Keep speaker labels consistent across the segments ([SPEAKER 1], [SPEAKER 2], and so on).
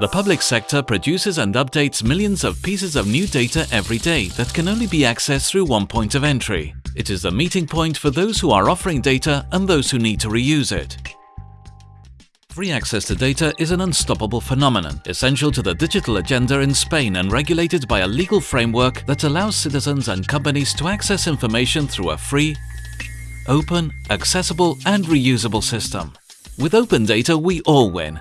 [SPEAKER 1] The public sector produces and updates millions of pieces of new data every day that can only be accessed through one point of entry. It is the meeting point for those who are offering data and those who need to reuse it. Free access to data is an unstoppable phenomenon, essential to the digital agenda in Spain and regulated by a legal framework that allows citizens and companies to access information through a free, open, accessible and reusable system. With open data we all win,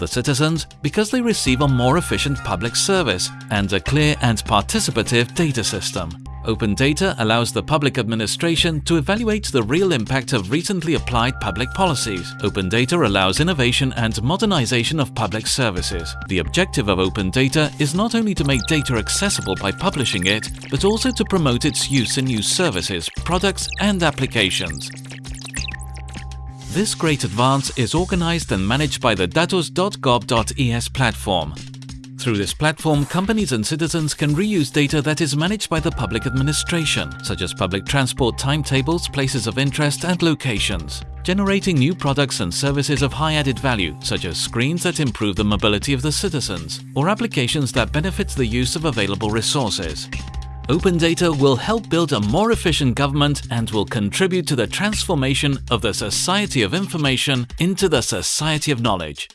[SPEAKER 1] the citizens because they receive a more efficient public service and a clear and participative data system. Open data allows the public administration to evaluate the real impact of recently applied public policies. Open data allows innovation and modernization of public services. The objective of open data is not only to make data accessible by publishing it, but also to promote its use in new services, products and applications. This great advance is organized and managed by the datos.gov.es platform. Through this platform, companies and citizens can reuse data that is managed by the public administration, such as public transport timetables, places of interest and locations, generating new products and services of high added value, such as screens that improve the mobility of the citizens, or applications that benefit the use of available resources. Open data will help build a more efficient government and will contribute to the transformation of the society of information into the society of knowledge.